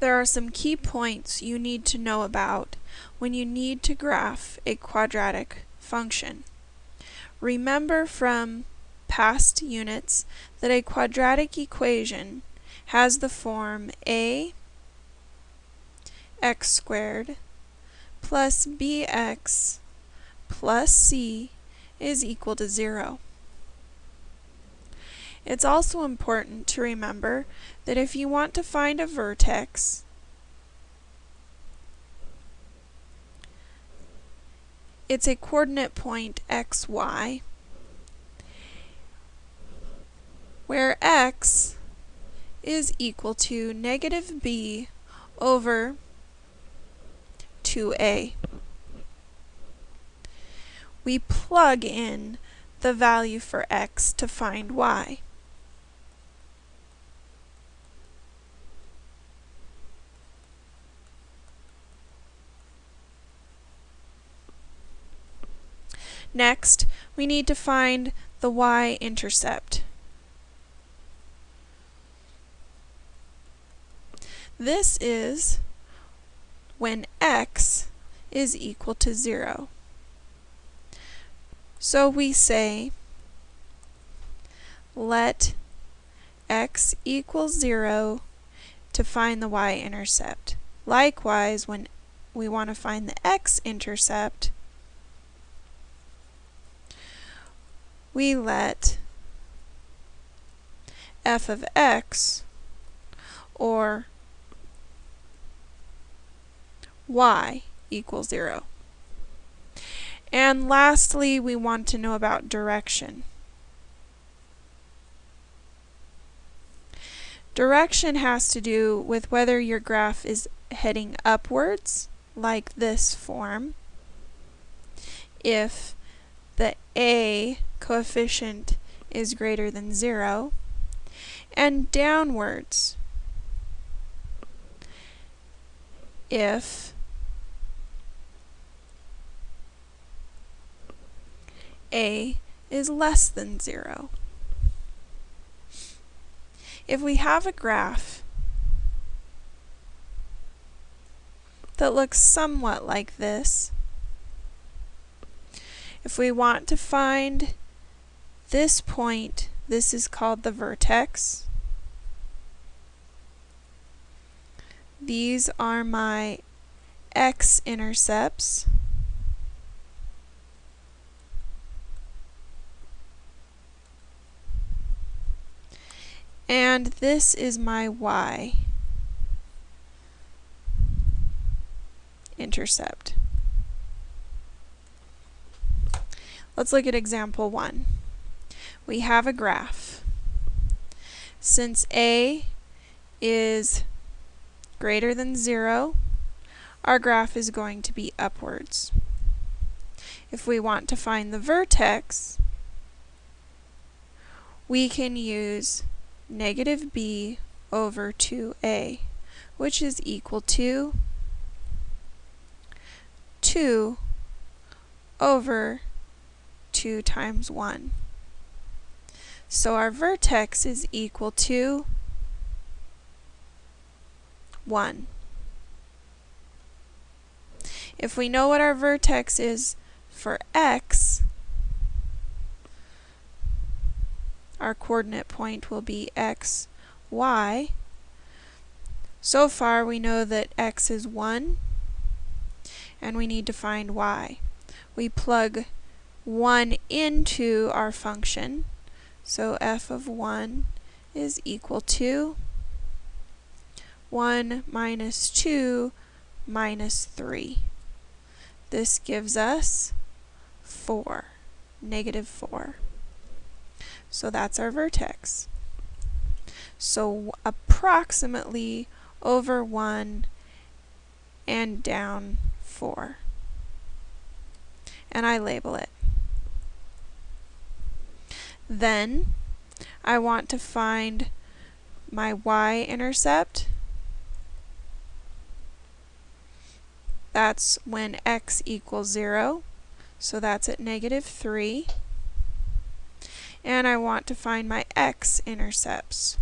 There are some key points you need to know about when you need to graph a quadratic function. Remember from past units that a quadratic equation has the form a x squared plus bx plus c is equal to 0. It's also important to remember that if you want to find a vertex, it's a coordinate point xy, where x is equal to negative b over 2a. We plug in the value for x to find y. Next, we need to find the y-intercept. This is when x is equal to 0. So we say let x equal 0 to find the y-intercept. Likewise, when we want to find the x-intercept, we let f of x or y equals 0. And lastly, we want to know about direction. Direction has to do with whether your graph is heading upwards, like this form, if the a coefficient is greater than 0, and downwards if a is less than 0. If we have a graph that looks somewhat like this, if we want to find this point, this is called the vertex. These are my x-intercepts. And this is my y intercept. Let's look at example 1. We have a graph. Since a is greater than 0, our graph is going to be upwards. If we want to find the vertex, we can use negative b over 2a, which is equal to 2 over 2 times 1. So our vertex is equal to 1. If we know what our vertex is for x, our coordinate point will be x, y. So far we know that x is 1 and we need to find y. We plug 1 into our function. So f of 1 is equal to 1 minus 2 minus 3. This gives us 4, negative 4. So that's our vertex. So approximately over 1 and down 4. And I label it. Then I want to find my y-intercept. That's when x equals 0. So that's at negative 3. And I want to find my x-intercepts.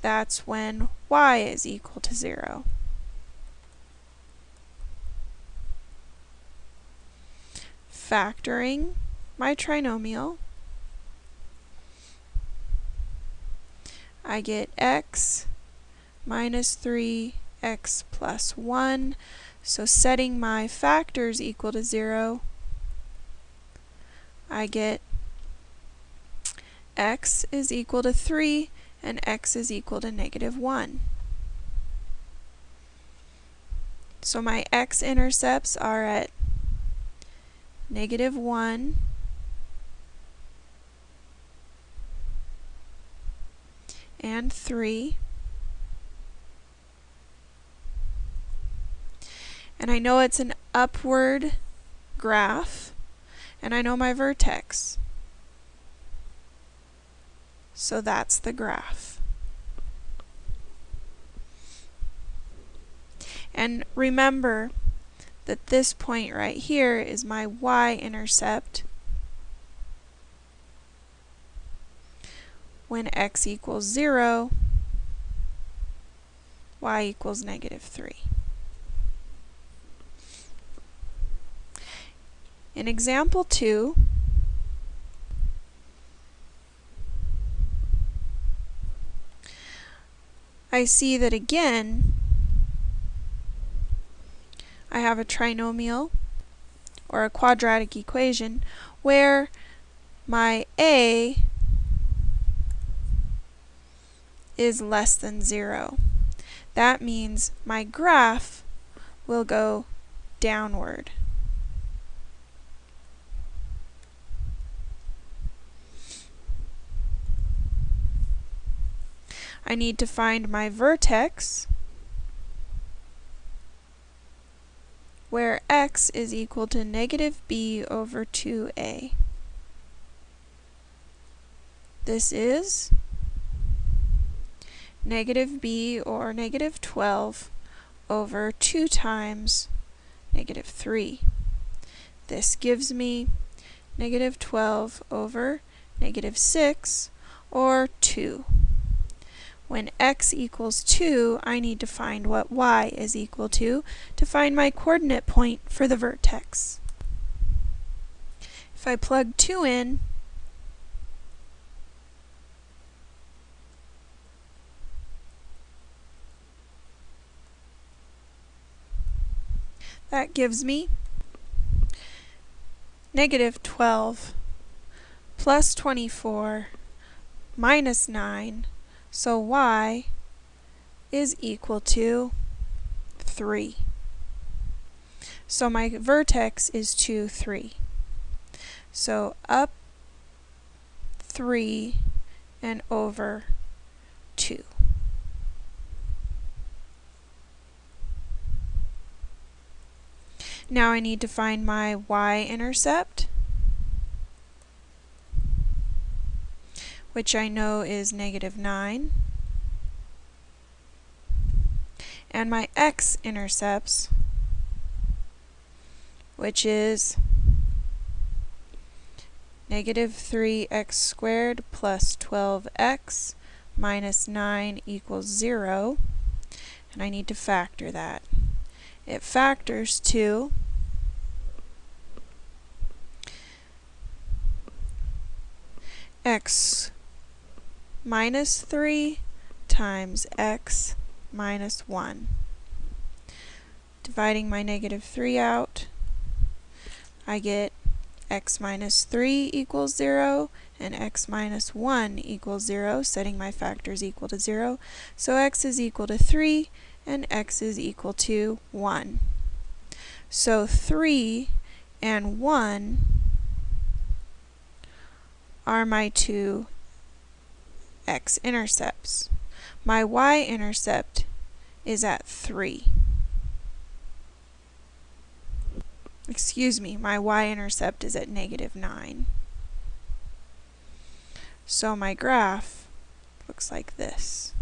that's when y is equal to 0. Factoring my trinomial, I get x minus 3x plus 1. So setting my factors equal to 0, I get x is equal to 3 and x is equal to negative 1. So my x-intercepts are at negative 1 and 3. And I know it's an upward graph, and I know my vertex. So that's the graph. And remember that this point right here is my y-intercept when x equals 0, y equals negative 3. In example 2, I see that again, I have a trinomial or a quadratic equation where my a is less than 0. That means my graph will go downward. I need to find my vertex where x is equal to negative b over 2a. This is negative b or negative 12 over 2 times negative 3. This gives me negative 12 over negative 6 or 2. When x equals 2, I need to find what y is equal to to find my coordinate point for the vertex. If I plug 2 in, that gives me negative 12 plus 24 minus 9 so y is equal to 3. So my vertex is 2, 3. So up 3 and over 2. Now I need to find my y-intercept. which I know is negative 9. And my x-intercepts, which is negative 3x squared plus 12x minus 9 equals 0. And I need to factor that. It factors to x minus 3 times x minus 1. Dividing my negative 3 out, I get x minus 3 equals 0 and x minus 1 equals 0, setting my factors equal to 0. So x is equal to 3 and x is equal to 1. So 3 and 1 are my two x-intercepts. My y-intercept is at 3. Excuse me, my y-intercept is at negative 9. So my graph looks like this.